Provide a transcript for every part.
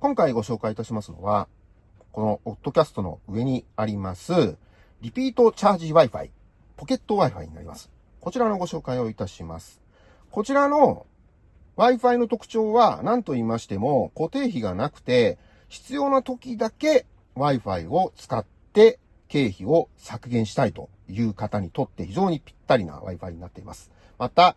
今回ご紹介いたしますのは、このオッドキャストの上にあります、リピートチャージ Wi-Fi、ポケット Wi-Fi になります。こちらのご紹介をいたします。こちらの Wi-Fi の特徴は何と言いましても固定費がなくて必要な時だけ Wi-Fi を使って経費を削減したいという方にとって非常にぴったりな Wi-Fi になっています。また、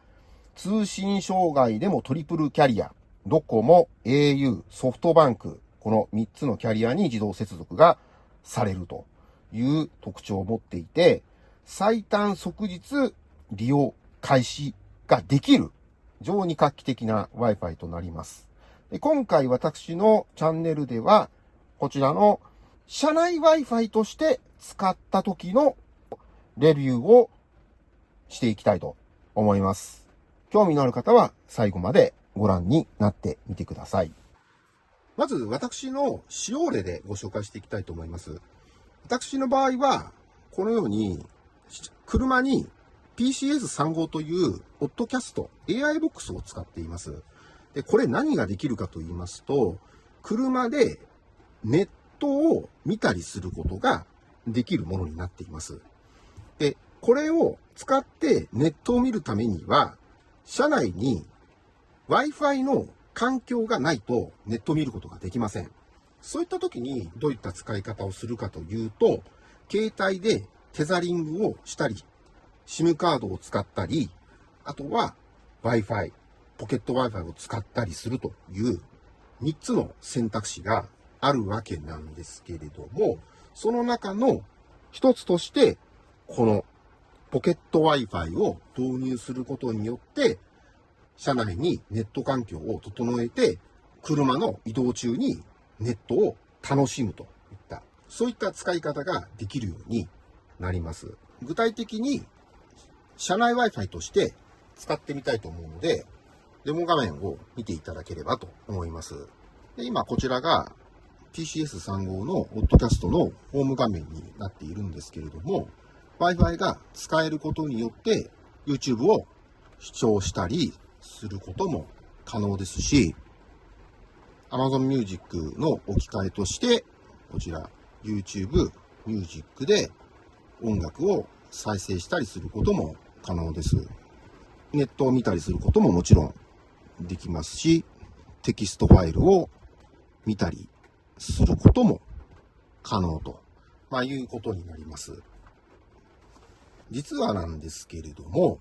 通信障害でもトリプルキャリア、ドコモ、au、ソフトバンク、この3つのキャリアに自動接続がされるという特徴を持っていて、最短即日利用開始ができる非常に画期的な Wi-Fi となります。で今回私のチャンネルでは、こちらの社内 Wi-Fi として使った時のレビューをしていきたいと思います。興味のある方は最後までご覧になってみてください。まず私の使用例でご紹介していきたいと思います。私の場合は、このように車に PCS35 というオッドキャスト AI ボックスを使っています。で、これ何ができるかと言いますと、車でネットを見たりすることができるものになっています。で、これを使ってネットを見るためには、車内に Wi-Fi の環境がないとネット見ることができません。そういった時にどういった使い方をするかというと、携帯でテザリングをしたり SIM カードを使ったり、あとは Wi-Fi、ポケット Wi-Fi を使ったりするという3つの選択肢があるわけなんですけれども、その中の一つとして、このポケット Wi-Fi を導入することによって、車内にネット環境を整えて、車の移動中にネットを楽しむといった、そういった使い方ができるようになります。具体的に社内 Wi-Fi として使ってみたいと思うので、デモ画面を見ていただければと思います。で今こちらが TCS35 のオッドキャストのホーム画面になっているんですけれども、Wi-Fi が使えることによって YouTube を視聴したりすることも可能ですし、Amazon Music の置き換えとして、こちら YouTube Music で音楽を再生したりすることも可能です。ネットを見たりすることももちろんできますし、テキストファイルを見たりすることも可能と、まあ、いうことになります。実はなんですけれども、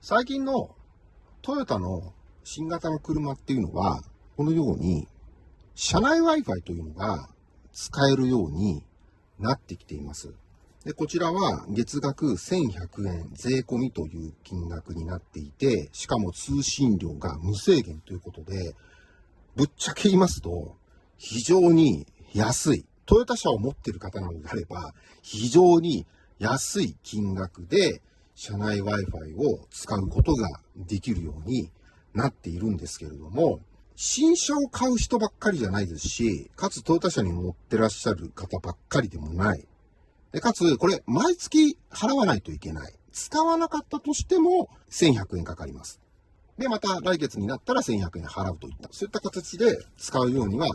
最近のトヨタの新型の車っていうのは、このように、車内 Wi-Fi というのが使えるようになってきています。で、こちらは月額1100円税込みという金額になっていて、しかも通信料が無制限ということで、ぶっちゃけ言いますと、非常に安い。トヨタ車を持っている方なのであれば、非常に安い金額で、車内 Wi-Fi を使うことができるようになっているんですけれども、新車を買う人ばっかりじゃないですし、かつトヨタ車に乗ってらっしゃる方ばっかりでもない。で、かつ、これ、毎月払わないといけない。使わなかったとしても、1100円かかります。で、また来月になったら1100円払うといった、そういった形で使うようには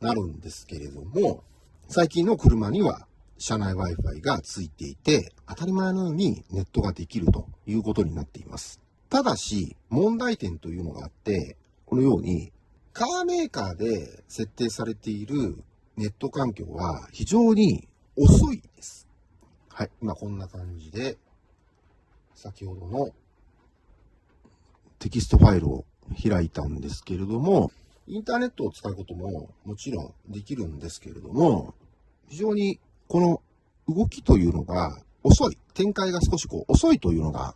なるんですけれども、最近の車には車内 Wi-Fi がついていて、当たり前のようにネットができるということになっています。ただし、問題点というのがあって、このように、カーメーカーで設定されているネット環境は非常に遅いです。はい。今こんな感じで、先ほどのテキストファイルを開いたんですけれども、インターネットを使うことももちろんできるんですけれども、非常にこの動きというのが遅い。展開が少しこう遅いというのが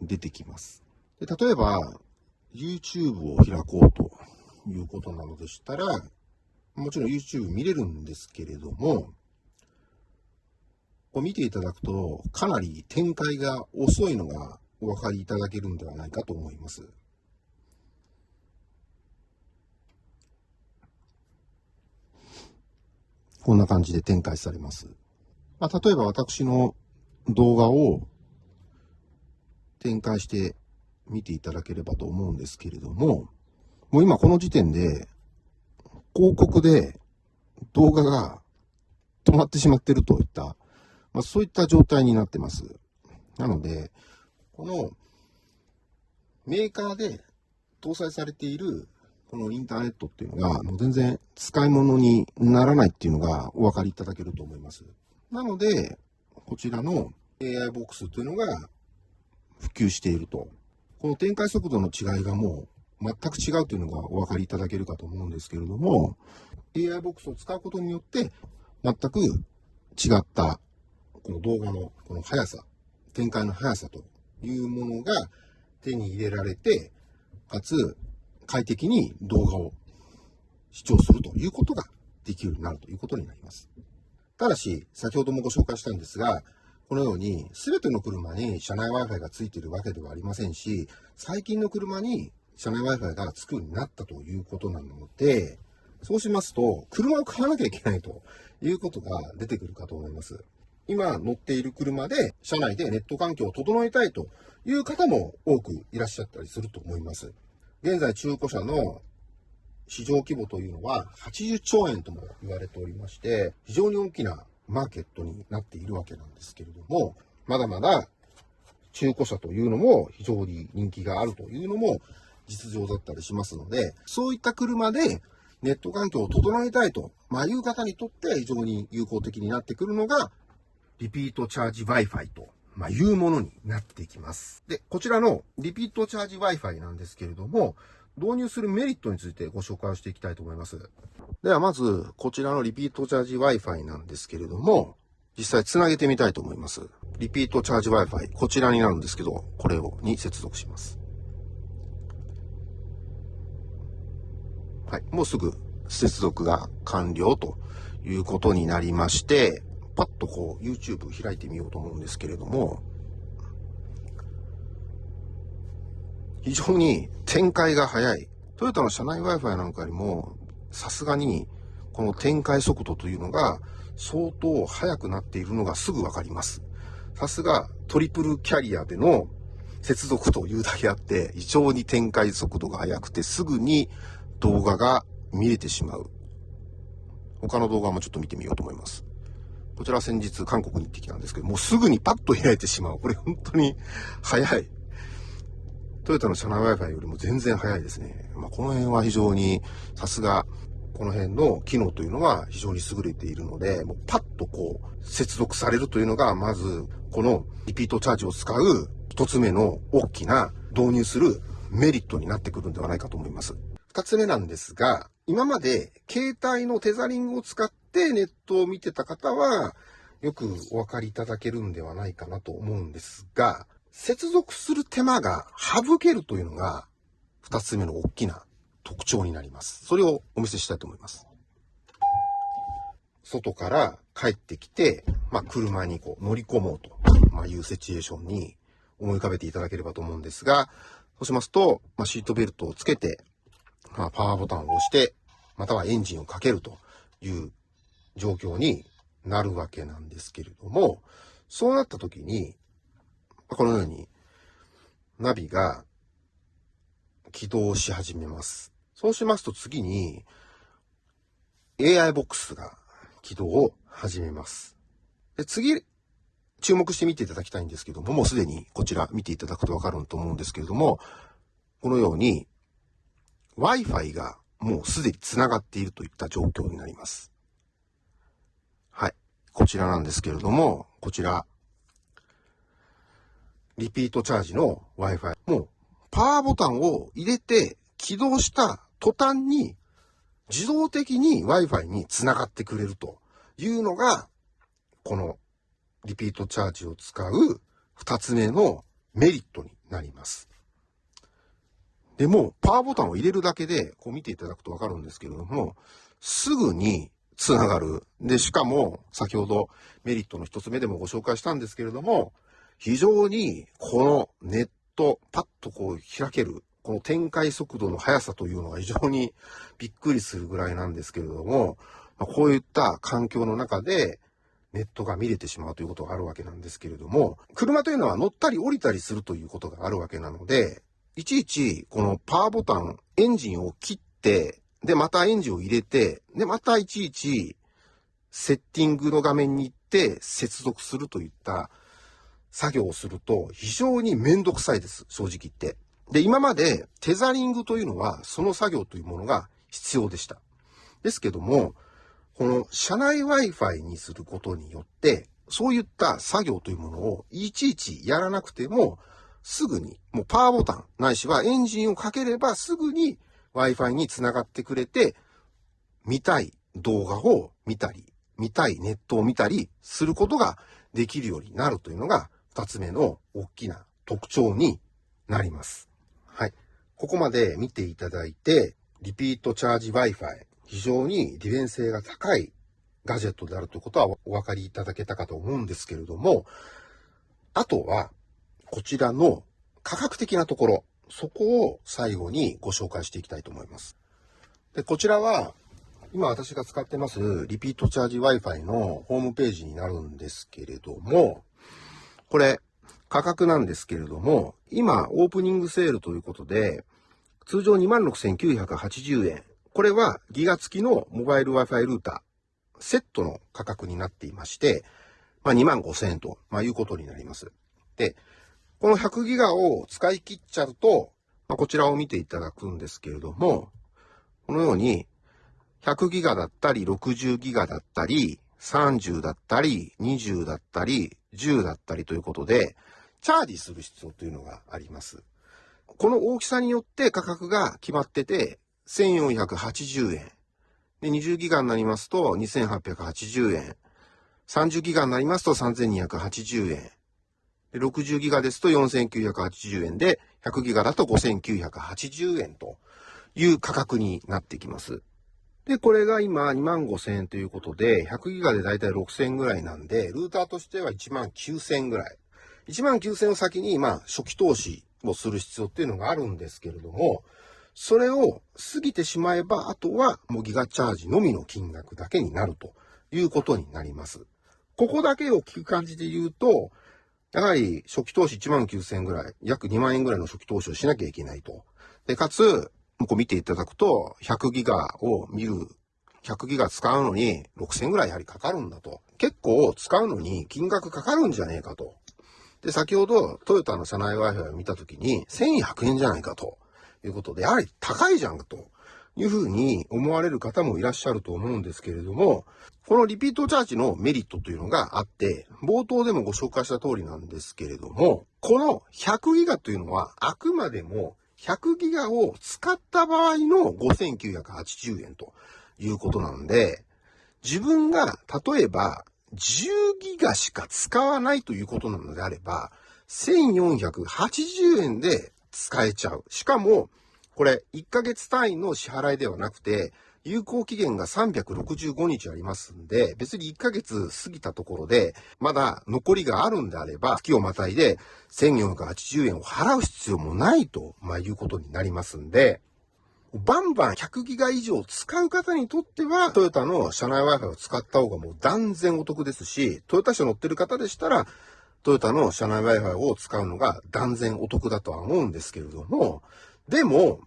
出てきます。で例えば、YouTube を開こうということなのでしたら、もちろん YouTube 見れるんですけれども、こう見ていただくと、かなり展開が遅いのがお分かりいただけるんではないかと思います。こんな感じで展開されます。まあ、例えば私の動画を展開して見ていただければと思うんですけれども、もう今この時点で、広告で動画が止まってしまってるといった、まあ、そういった状態になってます。なので、このメーカーで搭載されているこのインターネットっていうのが、もう全然使い物にならないっていうのがお分かりいただけると思います。なので、こちらの AI ボックスというのが普及していると。この展開速度の違いがもう全く違うというのがお分かりいただけるかと思うんですけれども、AI ボックスを使うことによって全く違ったこの動画のこの速さ、展開の速さというものが手に入れられて、かつ快適に動画を視聴するということができるようになるということになります。ただし、先ほどもご紹介したんですが、このように全ての車に車内 Wi-Fi がついているわけではありませんし、最近の車に車内 Wi-Fi がつくようになったということなので、そうしますと、車を買わなきゃいけないということが出てくるかと思います。今乗っている車で車内でネット環境を整えたいという方も多くいらっしゃったりすると思います。現在中古車の市場規模というのは80兆円とも言われておりまして、非常に大きなマーケットになっているわけなんですけれども、まだまだ中古車というのも非常に人気があるというのも実情だったりしますので、そういった車でネット環境を整えたいと、まあ、いう方にとって非常に有効的になってくるのが、リピートチャージ Wi-Fi とまあ、いうものになってきます。で、こちらのリピートチャージ Wi-Fi なんですけれども、導入するメリットについてご紹介をしていきたいと思います。ではまず、こちらのリピートチャージ Wi-Fi なんですけれども、実際つなげてみたいと思います。リピートチャージ Wi-Fi、こちらになるんですけど、これを、に接続します。はい、もうすぐ接続が完了ということになりまして、パッとこう YouTube 開いてみようと思うんですけれども、非常に展開が速い。トヨタの車内 Wi-Fi なんかよりも、さすがにこの展開速度というのが相当速くなっているのがすぐわかります。さすがトリプルキャリアでの接続というだけあって、非常に展開速度が速くてすぐに動画が見れてしまう。他の動画もちょっと見てみようと思います。こちら先日韓国に行ってきたんですけど、もうすぐにパッと開いてしまう。これ本当に早い。トヨタの車内 Wi-Fi よりも全然早いですね。まあ、この辺は非常にさすがこの辺の機能というのは非常に優れているので、もうパッとこう接続されるというのが、まずこのリピートチャージを使う一つ目の大きな導入するメリットになってくるんではないかと思います。二つ目なんですが、今まで携帯のテザリングを使ってネットを見てた方は、よくお分かりいただけるんではないかなと思うんですが、接続する手間が省けるというのが、二つ目の大きな特徴になります。それをお見せしたいと思います。外から帰ってきて、まあ、車にこう乗り込もうと、まあ、いうシチュエーションに思い浮かべていただければと思うんですが、そうしますと、まあ、シートベルトをつけて、まあ、パワーボタンを押して、またはエンジンをかけるという状況になるわけなんですけれども、そうなった時に、このようにナビが起動し始めます。そうしますと次に AI ボックスが起動を始めます。で次、注目して見ていただきたいんですけども、もうすでにこちら見ていただくとわかると思うんですけれども、このように Wi-Fi がもうすでに繋がっているといった状況になります。こちらなんですけれども、こちら、リピートチャージの Wi-Fi。もう、パワーボタンを入れて起動した途端に、自動的に Wi-Fi に繋がってくれるというのが、このリピートチャージを使う二つ目のメリットになります。でも、パワーボタンを入れるだけで、こう見ていただくとわかるんですけれども、すぐに繋がる。で、しかも、先ほどメリットの一つ目でもご紹介したんですけれども、非常にこのネット、パッとこう開ける、この展開速度の速さというのが非常にびっくりするぐらいなんですけれども、こういった環境の中で、ネットが見れてしまうということがあるわけなんですけれども、車というのは乗ったり降りたりするということがあるわけなので、いちいちこのパワーボタン、エンジンを切ってで、またエンジンを入れて、で、またいちいち、セッティングの画面に行って接続するといった作業をすると非常にめんどくさいです、正直言って。で、今までテザリングというのはその作業というものが必要でした。ですけども、この車内 Wi-Fi にすることによって、そういった作業というものをいちいちやらなくても、すぐに、もうパワーボタン、ないしはエンジンをかければすぐに Wi-Fi につながってくれて、見たい動画を見たり、見たいネットを見たりすることができるようになるというのが、二つ目の大きな特徴になります。はい。ここまで見ていただいて、リピートチャージ Wi-Fi、非常に利便性が高いガジェットであるということはお分かりいただけたかと思うんですけれども、あとは、こちらの価格的なところ、そこを最後にご紹介していきたいと思います。で、こちらは、今私が使ってますリピートチャージ Wi-Fi のホームページになるんですけれども、これ価格なんですけれども、今オープニングセールということで、通常26,980円。これはギガ付きのモバイル Wi-Fi ルーター、セットの価格になっていまして、まあ、25,000円と、まあ、いうことになります。で、この100ギガを使い切っちゃうと、まあ、こちらを見ていただくんですけれども、このように100ギガだったり、60ギガだったり、30だったり、20だったり、10だったりということで、チャージする必要というのがあります。この大きさによって価格が決まってて、1480円。で、20ギガになりますと2880円。30ギガになりますと3280円。で60ギガですと4980円で、100ギガだと5980円という価格になってきます。で、これが今2万5千円ということで、100ギガでだいたい6千円ぐらいなんで、ルーターとしては1万9千円ぐらい。1万9千円を先に、まあ、初期投資をする必要っていうのがあるんですけれども、それを過ぎてしまえば、あとはもうギガチャージのみの金額だけになるということになります。ここだけを聞く感じで言うと、やはり初期投資1万9000円ぐらい、約2万円ぐらいの初期投資をしなきゃいけないと。で、かつ、こう見ていただくと、100ギガを見る、100ギガ使うのに6000ぐらいやはりかかるんだと。結構使うのに金額かかるんじゃねえかと。で、先ほどトヨタの車内 Wi-Fi を見たときに1100円じゃないかということで、やはり高いじゃんというふうに思われる方もいらっしゃると思うんですけれども、このリピートチャージのメリットというのがあって、冒頭でもご紹介した通りなんですけれども、この100ギガというのはあくまでも100ギガを使った場合の5980円ということなんで、自分が例えば10ギガしか使わないということなのであれば、1480円で使えちゃう。しかも、これ1ヶ月単位の支払いではなくて、有効期限が365日ありますんで、別に1ヶ月過ぎたところで、まだ残りがあるんであれば、月をまたいで1480円を払う必要もないと、まあ、いうことになりますんで、バンバン100ギガ以上使う方にとっては、トヨタの車内 Wi-Fi を使った方がもう断然お得ですし、トヨタ車乗ってる方でしたら、トヨタの車内 Wi-Fi を使うのが断然お得だとは思うんですけれども、でも、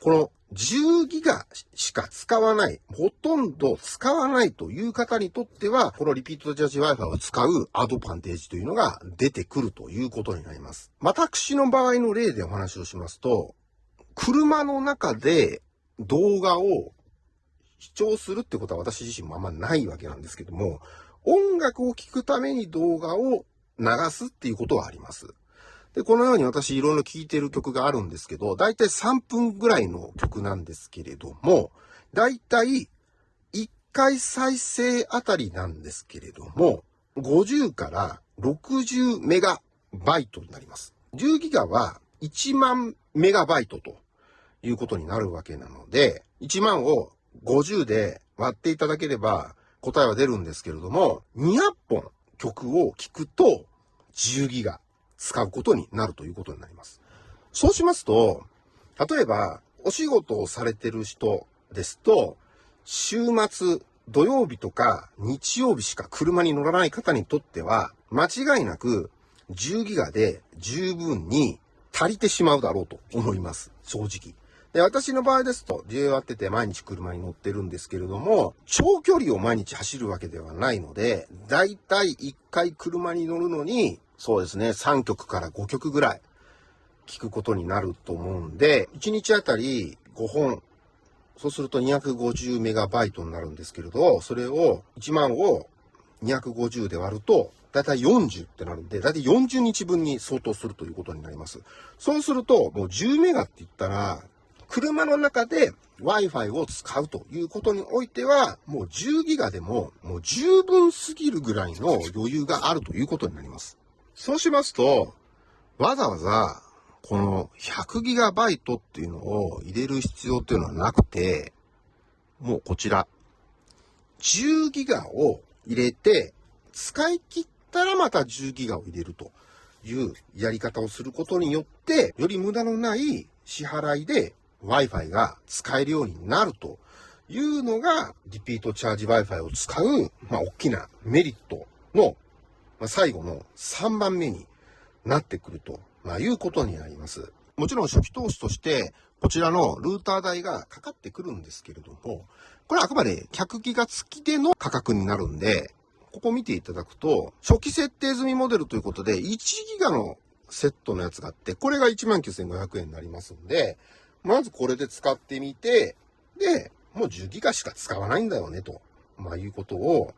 この10ギガしか使わない、ほとんど使わないという方にとっては、このリピートジャージ Wi-Fi を使うアドバンテージというのが出てくるということになります。私の場合の例でお話をしますと、車の中で動画を視聴するってことは私自身もあんまないわけなんですけども、音楽を聴くために動画を流すっていうことはあります。で、このように私いろいろ聴いてる曲があるんですけど、だいたい3分ぐらいの曲なんですけれども、だいたい1回再生あたりなんですけれども、50から60メガバイトになります。10ギガは1万メガバイトということになるわけなので、1万を50で割っていただければ答えは出るんですけれども、200本曲を聴くと10ギガ使うことになるということになります。そうしますと、例えば、お仕事をされてる人ですと、週末、土曜日とか日曜日しか車に乗らない方にとっては、間違いなく10ギガで十分に足りてしまうだろうと思います。正直。で、私の場合ですと、自由割ってて毎日車に乗ってるんですけれども、長距離を毎日走るわけではないので、だいたい1回車に乗るのに、そうですね、3曲から5曲ぐらい聞くことになると思うんで、1日あたり5本、そうすると250メガバイトになるんですけれど、それを1万を250で割ると、だいたい40ってなるんで、だいたい40日分に相当するということになります。そうすると、もう10メガって言ったら、車の中で Wi-Fi を使うということにおいては、もう10ギガでももう十分すぎるぐらいの余裕があるということになります。そうしますと、わざわざ、この100ギガバイトっていうのを入れる必要っていうのはなくて、もうこちら、10ギガを入れて、使い切ったらまた10ギガを入れるというやり方をすることによって、より無駄のない支払いで Wi-Fi が使えるようになるというのが、リピートチャージ Wi-Fi を使う、まあ、大きなメリットの、まあ、最後の3番目になってくると、まあ、いうことになります。もちろん初期投資として、こちらのルーター代がかかってくるんですけれども、これはあくまで100ギガ付きでの価格になるんで、ここ見ていただくと、初期設定済みモデルということで、1ギガのセットのやつがあって、これが19,500円になりますんで、まずこれで使ってみて、で、もう10ギガしか使わないんだよね、と、まあいうことを、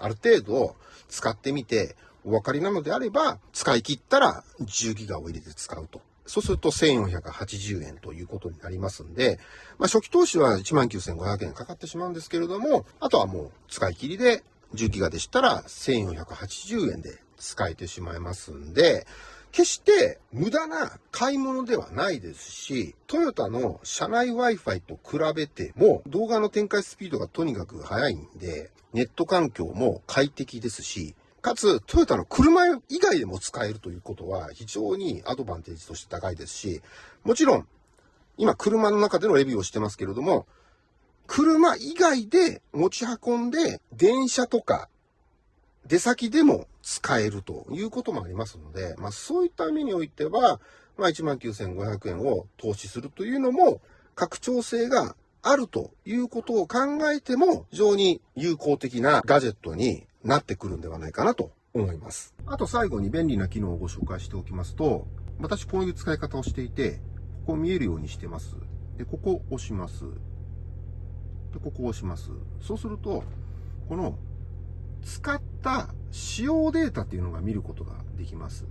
ある程度使ってみて、お分かりなのであれば、使い切ったら10ギガを入れて使うと。そうすると1480円ということになりますんで、まあ初期投資は19,500円かかってしまうんですけれども、あとはもう使い切りで10ギガでしたら1480円で使えてしまいますんで、決して無駄な買い物ではないですし、トヨタの車内 Wi-Fi と比べても動画の展開スピードがとにかく速いんで、ネット環境も快適ですし、かつ、トヨタの車以外でも使えるということは非常にアドバンテージとして高いですし、もちろん、今車の中でのレビューをしてますけれども、車以外で持ち運んで電車とか出先でも使えるということもありますので、まあそういった意味においては、まあ19,500円を投資するというのも拡張性があるということを考えても非常に有効的なガジェットになってくるんではないかなと思います。あと最後に便利な機能をご紹介しておきますと、私こういう使い方をしていて、ここ見えるようにしてます。で、ここ押します。で、ここ押します。そうすると、この使っった使用データっていうのが見ることができます。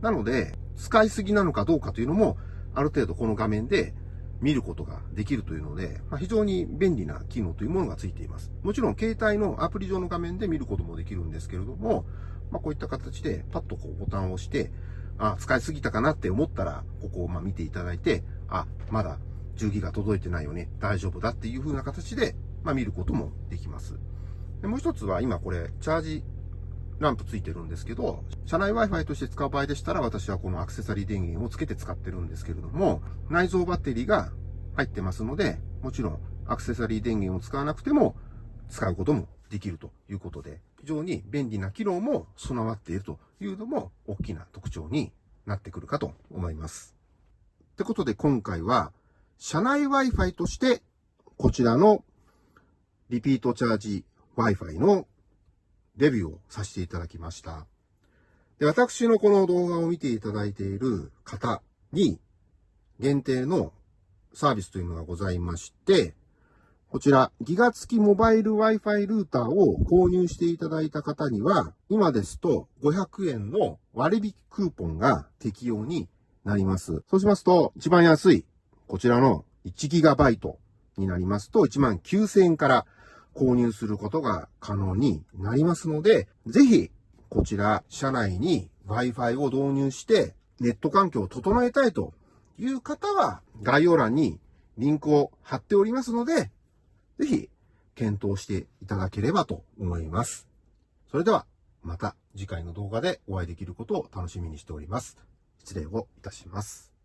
なので、使いすぎなのかどうかというのも、ある程度この画面で見ることができるというので、まあ、非常に便利な機能というものがついています。もちろん携帯のアプリ上の画面で見ることもできるんですけれども、まあ、こういった形でパッとこうボタンを押して、あ、使いすぎたかなって思ったら、ここをま見ていただいて、あ、まだ10ギガ届いてないよね、大丈夫だっていう風な形で、まあ、見ることもできます。でもう一つは今これ、チャージランプついてるんですけど、車内 Wi-Fi として使う場合でしたら、私はこのアクセサリー電源をつけて使ってるんですけれども、内蔵バッテリーが入ってますので、もちろんアクセサリー電源を使わなくても使うこともできるということで、非常に便利な機能も備わっているというのも大きな特徴になってくるかと思います。ってことで今回は、車内 Wi-Fi としてこちらのリピートチャージ Wi-Fi のレビューをさせていただきました。で、私のこの動画を見ていただいている方に限定のサービスというのがございまして、こちら、ギガ付きモバイル Wi-Fi ルーターを購入していただいた方には、今ですと500円の割引クーポンが適用になります。そうしますと、一番安い、こちらの 1GB になりますと、19000円から購入することが可能になりますので、ぜひ、こちら、社内に Wi-Fi を導入して、ネット環境を整えたいという方は、概要欄にリンクを貼っておりますので、ぜひ、検討していただければと思います。それでは、また次回の動画でお会いできることを楽しみにしております。失礼をいたします。